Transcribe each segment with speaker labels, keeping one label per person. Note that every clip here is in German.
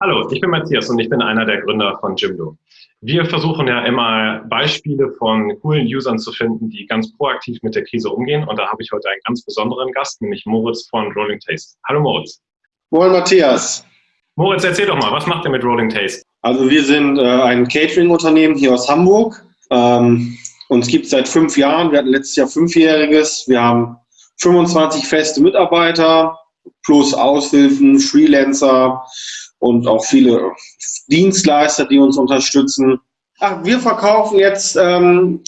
Speaker 1: Hallo, ich bin Matthias und ich bin einer der Gründer von Jimdo. Wir versuchen ja immer Beispiele von coolen Usern zu finden, die ganz proaktiv mit der Krise umgehen. Und da habe ich heute einen ganz besonderen Gast, nämlich Moritz von Rolling Taste. Hallo Moritz.
Speaker 2: Moin Matthias.
Speaker 1: Moritz, erzähl doch mal, was macht ihr mit Rolling Taste?
Speaker 2: Also wir sind äh, ein Catering-Unternehmen hier aus Hamburg. Ähm, uns gibt es seit fünf Jahren. Wir hatten letztes Jahr fünfjähriges. Wir haben 25 feste Mitarbeiter plus Aushilfen, Freelancer und auch viele Dienstleister, die uns unterstützen. Ach, wir verkaufen jetzt ähm,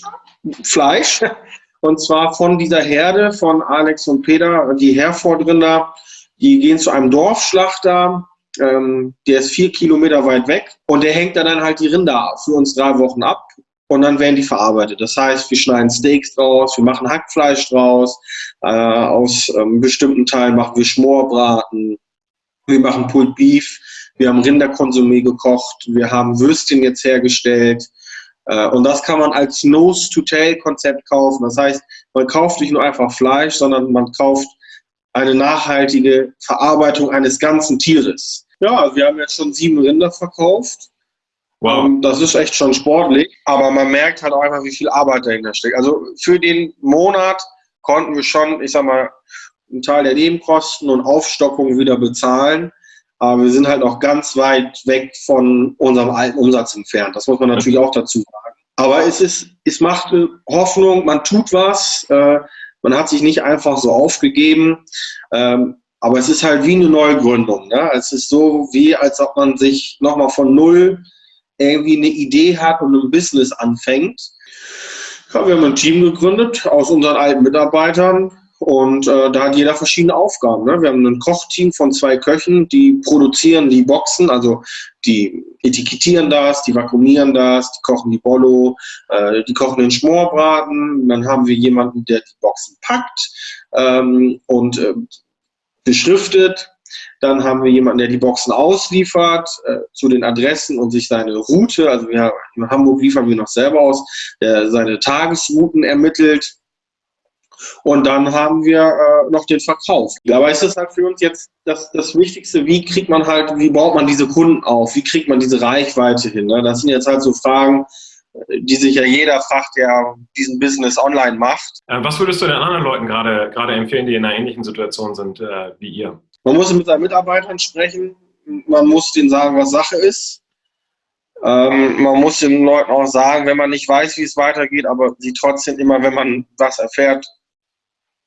Speaker 2: Fleisch und zwar von dieser Herde von Alex und Peter, die Herfordrinder. Die gehen zu einem Dorfschlachter, ähm, der ist vier Kilometer weit weg und der hängt dann halt die Rinder für uns drei Wochen ab und dann werden die verarbeitet. Das heißt, wir schneiden Steaks draus, wir machen Hackfleisch draus, äh, aus ähm, bestimmten Teilen machen wir Schmorbraten, wir machen Pulled Beef, wir haben Rinderkonsumé gekocht, wir haben Würstchen jetzt hergestellt. Äh, und das kann man als Nose-to-Tail-Konzept kaufen. Das heißt, man kauft nicht nur einfach Fleisch, sondern man kauft eine nachhaltige Verarbeitung eines ganzen Tieres. Ja, wir haben jetzt schon sieben Rinder verkauft. Wow. Ähm, das ist echt schon sportlich, aber man merkt halt auch einfach, wie viel Arbeit dahinter steckt. Also für den Monat konnten wir schon, ich sag mal, einen Teil der Nebenkosten und Aufstockung wieder bezahlen. Aber wir sind halt auch ganz weit weg von unserem alten Umsatz entfernt. Das muss man natürlich auch dazu sagen. Aber es ist, es macht Hoffnung, man tut was, äh, man hat sich nicht einfach so aufgegeben. Ähm, aber es ist halt wie eine Neugründung. Ne? Es ist so wie, als ob man sich nochmal von Null irgendwie eine Idee hat und ein Business anfängt. Ja, wir haben ein Team gegründet aus unseren alten Mitarbeitern und äh, da hat jeder verschiedene Aufgaben. Ne? Wir haben ein Kochteam von zwei Köchen, die produzieren die Boxen, also die etikettieren das, die vakuumieren das, die kochen die Bollo, äh, die kochen den Schmorbraten. Dann haben wir jemanden, der die Boxen packt ähm, und äh, beschriftet. Dann haben wir jemanden, der die Boxen ausliefert äh, zu den Adressen und sich seine Route, also wir, in Hamburg liefern wir noch selber aus, der seine Tagesrouten ermittelt. Und dann haben wir äh, noch den Verkauf. Aber es ist halt für uns jetzt das, das Wichtigste, wie kriegt man halt, wie baut man diese Kunden auf, wie kriegt man diese Reichweite hin. Ne? Das sind jetzt halt so Fragen, die sich ja jeder fragt, der diesen Business online macht.
Speaker 1: Äh, was würdest du den anderen Leuten gerade, gerade empfehlen, die in einer ähnlichen Situation sind äh, wie ihr?
Speaker 2: Man muss mit seinen Mitarbeitern sprechen, man muss denen sagen, was Sache ist. Ähm, man muss den Leuten auch sagen, wenn man nicht weiß, wie es weitergeht, aber sie trotzdem immer, wenn man was erfährt,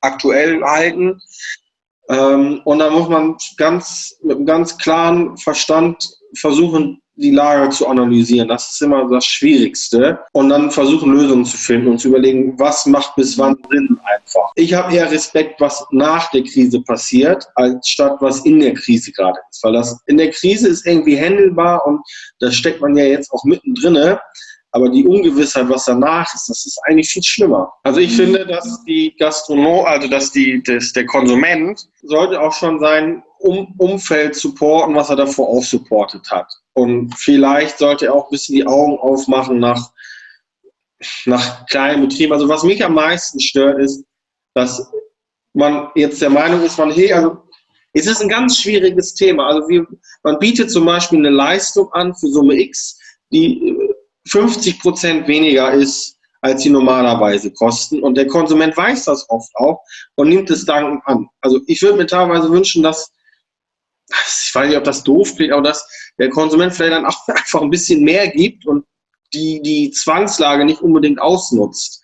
Speaker 2: aktuell halten. Ähm, und dann muss man ganz mit einem ganz klaren Verstand versuchen, die Lage zu analysieren. Das ist immer das Schwierigste. Und dann versuchen, Lösungen zu finden und zu überlegen, was macht bis wann Sinn einfach. Ich habe eher Respekt, was nach der Krise passiert, als statt was in der Krise gerade ist. Weil das in der Krise ist irgendwie händelbar und da steckt man ja jetzt auch mittendrin. Aber die Ungewissheit, was danach ist, das ist eigentlich viel schlimmer. Also ich finde, dass die Gastronom, also dass die, dass der Konsument sollte auch schon sein um Umfeld supporten, was er davor auch supportet hat. Und vielleicht sollte er auch ein bisschen die Augen aufmachen nach, nach kleinen Betrieben. Also was mich am meisten stört, ist, dass man jetzt der Meinung ist, man, hey, also es ist ein ganz schwieriges Thema. Also wir, man bietet zum Beispiel eine Leistung an für Summe X, die 50 Prozent weniger ist, als sie normalerweise kosten. Und der Konsument weiß das oft auch und nimmt es dankend an. Also ich würde mir teilweise wünschen, dass, ich weiß nicht, ob das doof klingt, aber dass der Konsument vielleicht dann auch einfach ein bisschen mehr gibt und die, die Zwangslage nicht unbedingt ausnutzt.